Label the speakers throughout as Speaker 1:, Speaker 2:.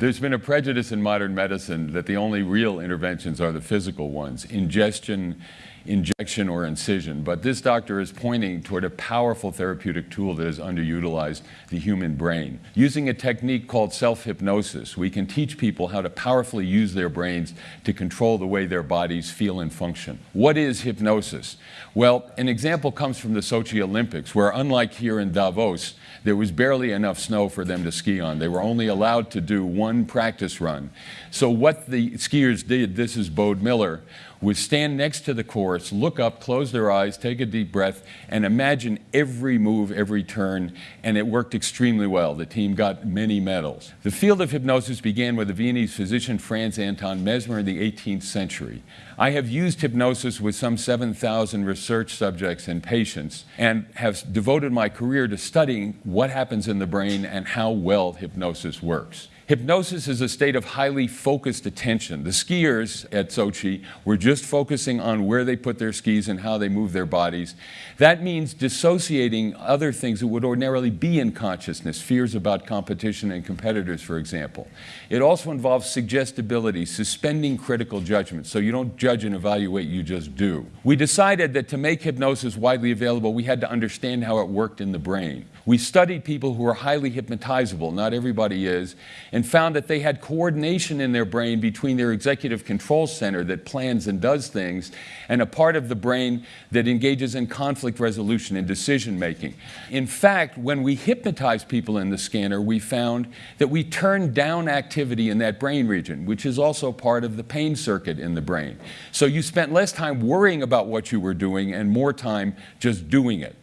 Speaker 1: There's been a prejudice in modern medicine that the only real interventions are the physical ones, ingestion, injection, or incision. But this doctor is pointing toward a powerful therapeutic tool that has underutilized the human brain. Using a technique called self-hypnosis, we can teach people how to powerfully use their brains to control the way their bodies feel and function. What is hypnosis? Well, an example comes from the Sochi Olympics, where unlike here in Davos, there was barely enough snow for them to ski on. They were only allowed to do one practice run. So what the skiers did, this is Bode Miller, was stand next to the course, look up, close their eyes, take a deep breath, and imagine every move, every turn, and it worked extremely well. The team got many medals. The field of hypnosis began with the Viennese physician Franz Anton Mesmer in the 18th century. I have used hypnosis with some 7,000 research subjects and patients and have devoted my career to studying what happens in the brain and how well hypnosis works. Hypnosis is a state of highly focused attention. The skiers at Sochi were just focusing on where they put their skis and how they move their bodies. That means dissociating other things that would ordinarily be in consciousness, fears about competition and competitors, for example. It also involves suggestibility, suspending critical judgment, so you don't judge and evaluate, you just do. We decided that to make hypnosis widely available, we had to understand how it worked in the brain. We studied people who were highly hypnotizable, not everybody is, and found that they had coordination in their brain between their executive control center that plans and does things and a part of the brain that engages in conflict resolution and decision making. In fact, when we hypnotized people in the scanner, we found that we turned down activity in that brain region, which is also part of the pain circuit in the brain. So you spent less time worrying about what you were doing and more time just doing it.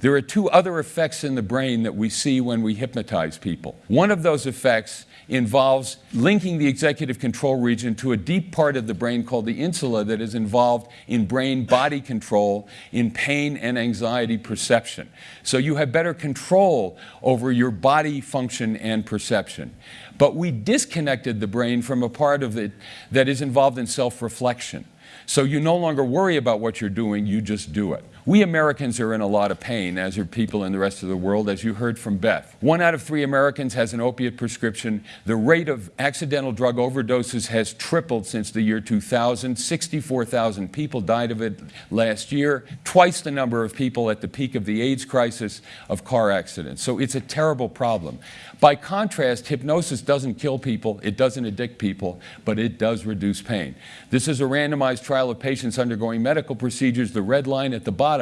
Speaker 1: There are two other effects in the brain that we see when we hypnotize people. One of those effects involves linking the executive control region to a deep part of the brain called the insula that is involved in brain body control, in pain and anxiety perception. So you have better control over your body function and perception. But we disconnected the brain from a part of it that is involved in self-reflection. So you no longer worry about what you're doing, you just do it. We Americans are in a lot of pain, as are people in the rest of the world, as you heard from Beth. One out of three Americans has an opiate prescription. The rate of accidental drug overdoses has tripled since the year 2000. 64,000 people died of it last year, twice the number of people at the peak of the AIDS crisis of car accidents. So it's a terrible problem. By contrast, hypnosis doesn't kill people, it doesn't addict people, but it does reduce pain. This is a randomized trial of patients undergoing medical procedures. The red line at the bottom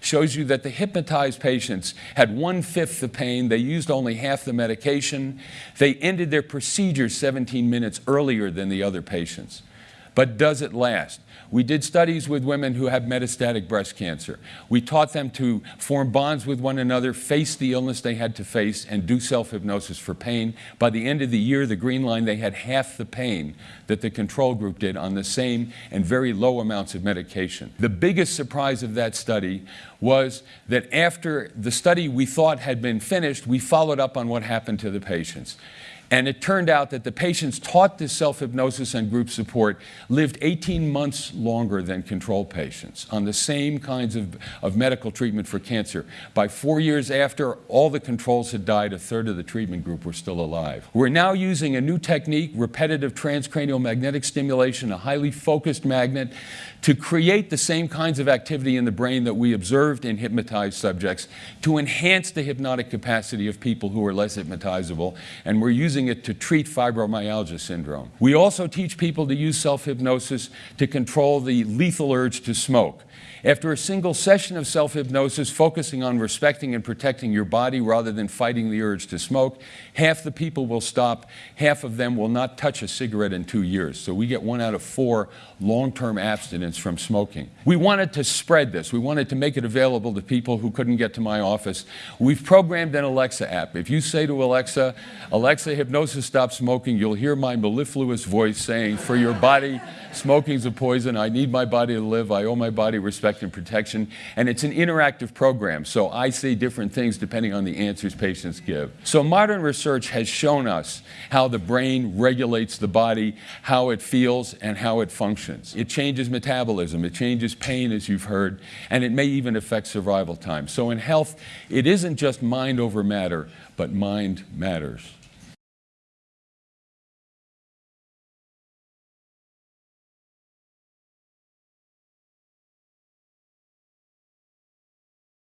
Speaker 1: shows you that the hypnotized patients had one-fifth the pain, they used only half the medication, they ended their procedure 17 minutes earlier than the other patients. But does it last? We did studies with women who have metastatic breast cancer. We taught them to form bonds with one another, face the illness they had to face, and do self-hypnosis for pain. By the end of the year, the green line, they had half the pain that the control group did on the same and very low amounts of medication. The biggest surprise of that study was that after the study we thought had been finished, we followed up on what happened to the patients. And it turned out that the patients taught this self-hypnosis and group support lived 18 months longer than control patients on the same kinds of, of medical treatment for cancer. By four years after all the controls had died, a third of the treatment group were still alive. We're now using a new technique, repetitive transcranial magnetic stimulation, a highly focused magnet, to create the same kinds of activity in the brain that we observed in hypnotized subjects to enhance the hypnotic capacity of people who are less hypnotizable. And we're using using it to treat fibromyalgia syndrome. We also teach people to use self-hypnosis to control the lethal urge to smoke. After a single session of self-hypnosis focusing on respecting and protecting your body rather than fighting the urge to smoke, half the people will stop, half of them will not touch a cigarette in two years. So we get one out of four long-term abstinence from smoking. We wanted to spread this. We wanted to make it available to people who couldn't get to my office. We've programmed an Alexa app. If you say to Alexa, Alexa, hypnosis stop smoking, you'll hear my mellifluous voice saying, for your body, smoking's a poison. I need my body to live. I owe my body respect and protection. And it's an interactive program, so I say different things depending on the answers patients give. So modern research has shown us how the brain regulates the body, how it feels, and how it functions. It changes metabolism, it changes pain, as you've heard, and it may even affect survival time. So in health, it isn't just mind over matter, but mind matters.